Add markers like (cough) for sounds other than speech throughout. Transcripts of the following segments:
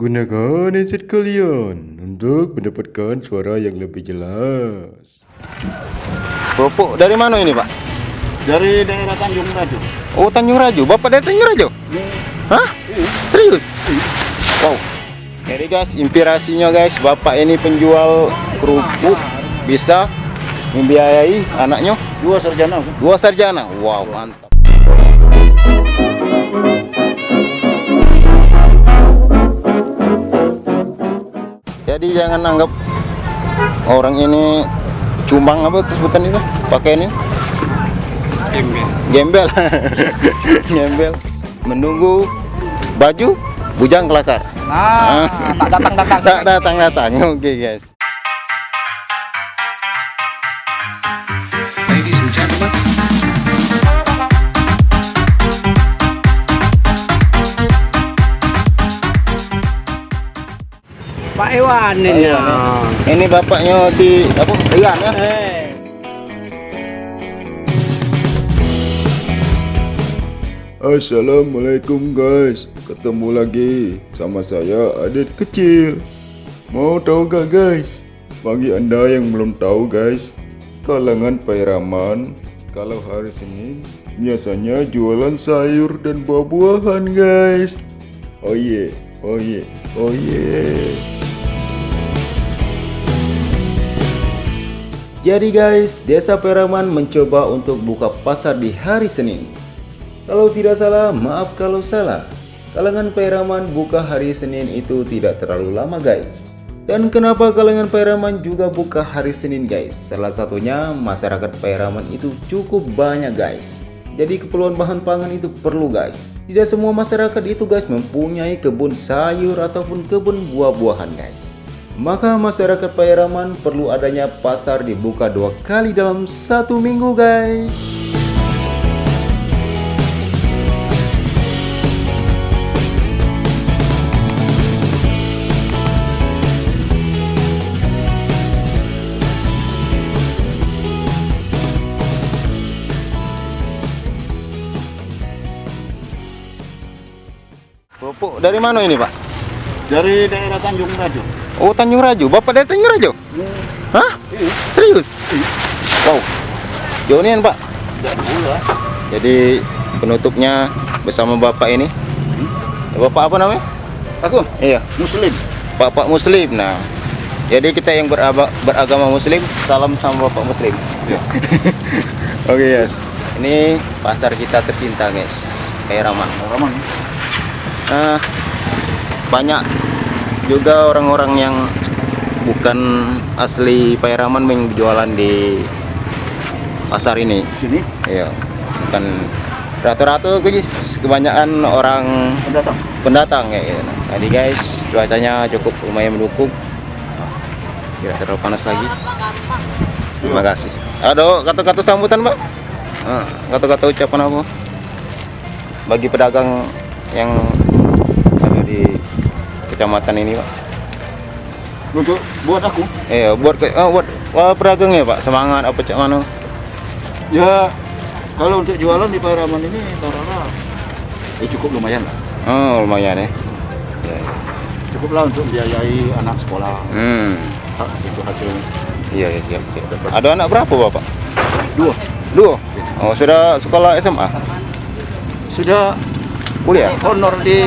Gunakan headset kalian untuk mendapatkan suara yang lebih jelas. Kerupuk dari mana ini Pak? Dari daerah Tanjung Raju. Oh Tanjung Raju, Bapak dari Tanjung Raju? Hah? Serius? Wow. Jadi guys, inspirasinya guys, Bapak ini penjual kerupuk bisa membiayai anaknya Dua sarjana. dua sarjana. Wow, mantap. Jadi jangan anggap orang ini cumang apa sebutan itu? Pakai ini? Gembel. Gembel. (laughs) Menunggu baju bujang kelakar. Nah, tak datang datang. tak (laughs) datang datang oke guys Pak Iwan ini. Iya. ini bapaknya si apa Rian ya Eh, Assalamualaikum guys, ketemu lagi sama saya Adit kecil. Mau tahu gak guys? Bagi anda yang belum tahu guys, kalangan Pairaman kalau hari Senin biasanya jualan sayur dan buah-buahan guys. Oh yeah, oh yeah, oh yeah. Jadi guys, Desa Peraman mencoba untuk buka pasar di hari Senin. Kalau tidak salah, maaf kalau salah. Kalangan Peraman buka hari Senin itu tidak terlalu lama guys. Dan kenapa kalangan Peraman juga buka hari Senin guys? Salah satunya masyarakat Peraman itu cukup banyak guys. Jadi keperluan bahan pangan itu perlu guys. Tidak semua masyarakat itu guys mempunyai kebun sayur ataupun kebun buah-buahan guys. Maka masyarakat Pairaman perlu adanya pasar dibuka dua kali dalam satu minggu guys. Kerupuk dari mana ini pak? Dari daerah Tanjung Raju. Oh Tanjung Raju, bapak dari Tanjung Raju? Hah? Serius? Wow, jauhin pak. Jadi penutupnya bersama bapak ini. Bapak apa namanya? Aku Iya, Muslim. bapak Muslim. Nah, jadi kita yang beraba- beragama Muslim, salam sama bapak Muslim. (laughs) Oke guys, ini pasar kita tercinta guys, Kairaman. Raman. Nah, banyak juga orang-orang yang bukan asli Pairaman yang jualan di pasar ini. Sini Iya, bukan rata-rata ke- kebanyakan orang pendatang. pendatang ya. Jadi guys, cuacanya cukup lumayan mendukung. Tidak terlalu panas lagi. Terima kasih. Ada kata-kata sambutan, Pak? Ah, Kata-kata ucapan apa? Bagi pedagang yang ada di kecamatan ini, Pak. Untuk buat aku Eh, buat ke- ah, buat wah, pedagangnya, Pak. Semangat apa cak mana? ya kalau untuk jualan di Pairaman ini taruhlah ya cukup lumayan lah. Oh, lumayan ya. Ya, ya. Cukup lah untuk biayai anak sekolah. Hmm. Ah, itu hasilnya. Iya, iya, siap, siap. Ada anak berapa, Bapak? Dua. Dua. Oh, sudah sekolah SMA? Sudah Kuliah? honor di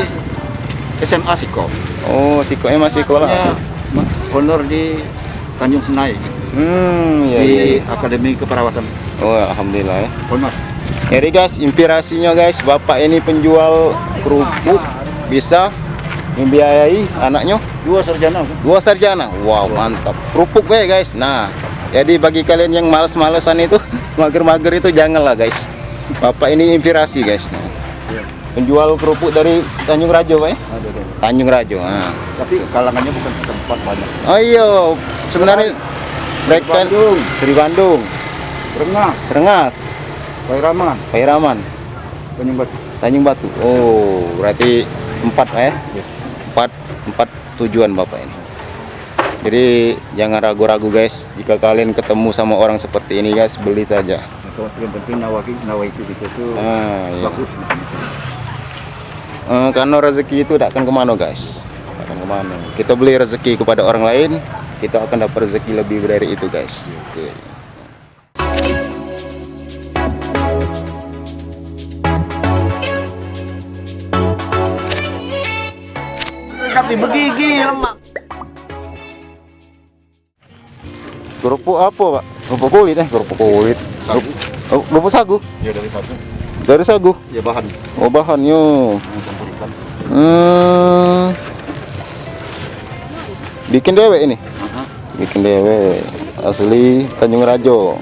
SMA Siko. Oh, sikonya masih sekolah. Ya, honor di Tanjung Senai Hmm, iya, di iya. iya. Akademi Keperawatan. Oh, alhamdulillah ya. Honor. Jadi guys, inspirasinya guys, bapak ini penjual kerupuk bisa membiayai anaknya Dua sarjana. dua sarjana. Wow, mantap. Kerupuk ya guys. Nah, jadi bagi kalian yang males-malesan itu, (laughs) mager-mager itu janganlah guys. Bapak ini inspirasi guys. Nah, Iya. Penjual kerupuk dari Tanjung Rajo, Pak ya? Ada, ada. Tanjung Rajo. Nah. Tapi kalangannya bukan setempat banyak. Oh iya, sebenarnya mereka Bandung, dari Bandung, Rengas, Rengas, Pairaman, Pairaman, Tanjung Batu. Tanjung Batu. Oh, berarti empat Pak, ya? Iya. Empat, empat tujuan bapak ini. Jadi jangan ragu-ragu guys. Jika kalian ketemu sama orang seperti ini guys, beli saja. Yang penting nawa nawa itu gitu tuh Ah, iya. Eh, karena rezeki itu tidak akan ke mana guys. Tak akan ke mana kita beli rezeki kepada orang lain kita akan dapat rezeki lebih dari itu guys Oke. Tapi begigi lemak. kerupuk apa pak kerupuk kulit eh kerupuk kulit. Oh, kerupuk sagu Ya dari sagu. Dari sagu Ya bahan. oh bahannya hmm. bikin dewek ini Aha. bikin dewe asli Tanjung Rajo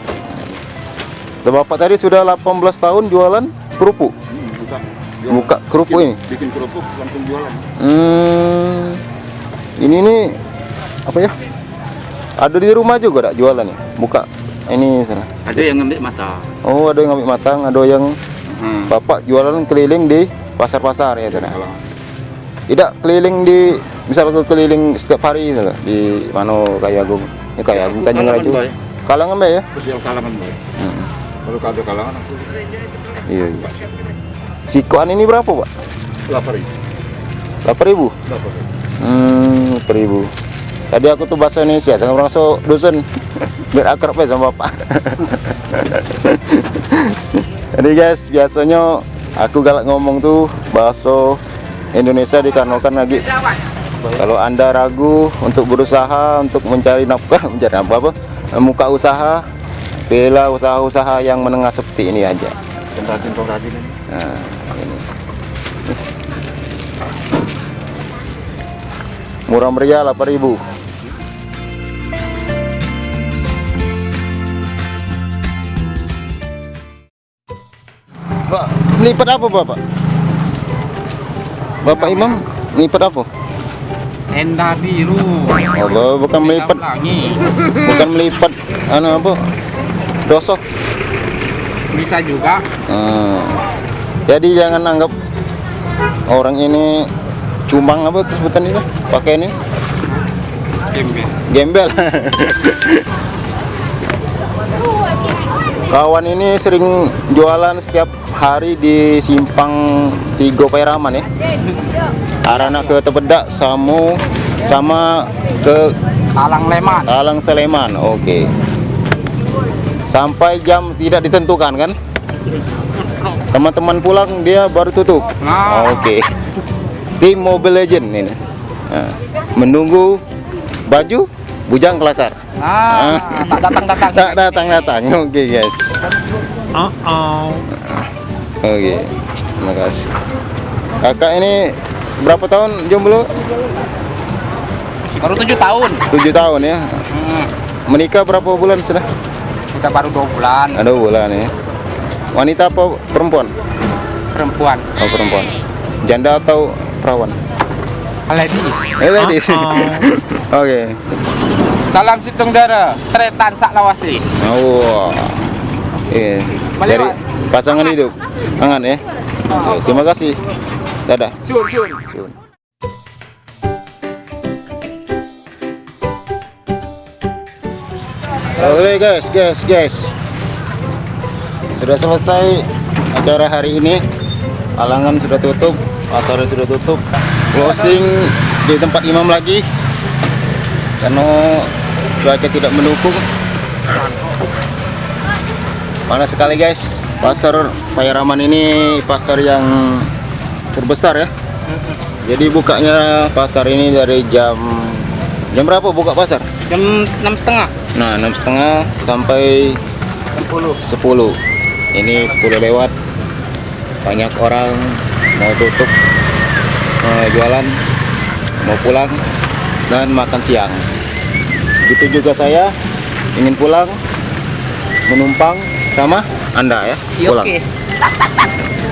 Bapak tadi sudah 18 tahun jualan kerupuk Hmm, buka. Buka kerupuk Bikin- ini? Bikin kerupuk langsung jualan. hmm. ini nih apa ya ada di rumah juga tak jualan ya buka ini sana Ada yang ngambil mata. oh ada yang ambil matang ada yang Hmm. bapak jualan keliling di pasar-pasar ya Kalau tidak keliling di misal ke keliling setiap hari gitu loh, di mana kayak Agung ya kayak Agung Tanjung Bay. kalangan Bay ya kalangan boy. Hmm. Kalau ada kalangan aku iya iya sikoan ini berapa pak lapar ini. 8000 Lapar. Hmm, seribu. Tadi aku tuh bahasa Indonesia, jangan masuk dusun. (laughs) Biar akrab ya sama bapak. (laughs) Jadi guys, biasanya aku galak ngomong tuh bahasa Indonesia dikarenakan lagi. Kalau anda ragu untuk berusaha untuk mencari nafkah (laughs) mencari apa apa? Muka usaha bela usaha-usaha yang menengah seperti ini aja. Nah ini. Murah meriah 8000 melipat apa Bapak? Bapak Imam melipat apa? Tenda biru. Oh, bu- bukan melipat, bukan melipat anu apa? Dosok. Bisa juga. Hmm. Jadi jangan anggap orang ini cumang apa sebutan itu pakai ini Gembel. gembel. (laughs) Kawan ini sering jualan setiap hari di simpang Tigo Pairaman ya. Arana ke Tebedak Samu sama ke Talang Leman. Talang Sleman. Oke. Sampai jam tidak ditentukan kan? Teman-teman pulang dia baru tutup. Nah. Oke. Tim Mobile Legend ini. Nah, menunggu baju bujang kelakar. Nah, tak datang-datang. Tak datang datang. (laughs) Oke guys. Oke. Terima kasih. Kakak ini berapa tahun jomblo? Baru tujuh tahun. Tujuh tahun ya. Hmm, Menikah berapa bulan sudah? udah baru dua bulan. Ada bulan ya. Wanita apa perempuan? Perempuan. Oh perempuan. Janda atau perawan? Ladies. Eh ladies. (laughs) Oke. Salam situng dara. Tretan sak lawasi. Oh. Iya. Balik, Dari pasangan hidup. Angan ya. Oke, terima kasih. Dadah. Sun, sun. Oke guys, guys, guys. Sudah selesai acara hari ini. Alangan sudah tutup, pasar sudah tutup. Closing di tempat imam lagi. Karena cuaca tidak mendukung. Panas sekali guys. Pasar Payaraman ini pasar yang terbesar ya. Jadi bukanya pasar ini dari jam jam berapa buka pasar? Jam enam setengah. Nah, enam setengah sampai Sepuluh. 10 Ini 10 lewat Banyak orang mau tutup mau jualan Mau pulang Dan makan siang Begitu juga saya Ingin pulang Menumpang sama Anda ya Pulang Oke.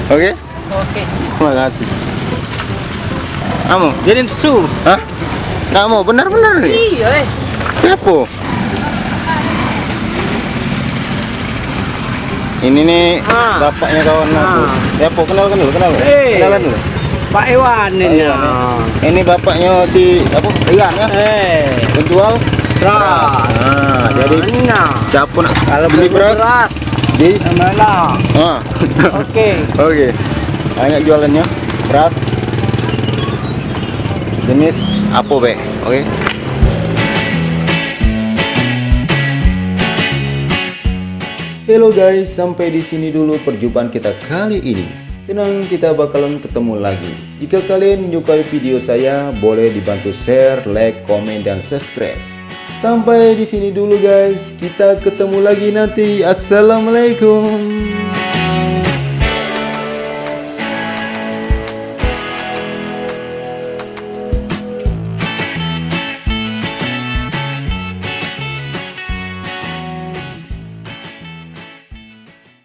Oke? Terima kasih Kamu? Jadi su. Hah? Mau? Benar-benar nih? Iya, eh. Siapa? Ini nih Ah. bapaknya kawan aku. Ah. Siapa? Kenal kenal kenal. Eh. Kenalan dulu. Pak Iwan ini. Iwan, ya. Ini bapaknya si apa? Rian ya? Eh. Penjual Beras. Nah, jadi Nah. siapa nak Kalau beli beras? beras, Di mana? ah. Oke. (laughs) Oke. Banyak jualannya. Beras. Jenis Apo be, oke? Hello guys, sampai di sini dulu perjumpaan kita kali ini. Tenang, kita bakalan ketemu lagi. Jika kalian menyukai video saya, boleh dibantu share, like, komen, dan subscribe. Sampai di sini dulu guys. Kita ketemu lagi nanti. Assalamualaikum.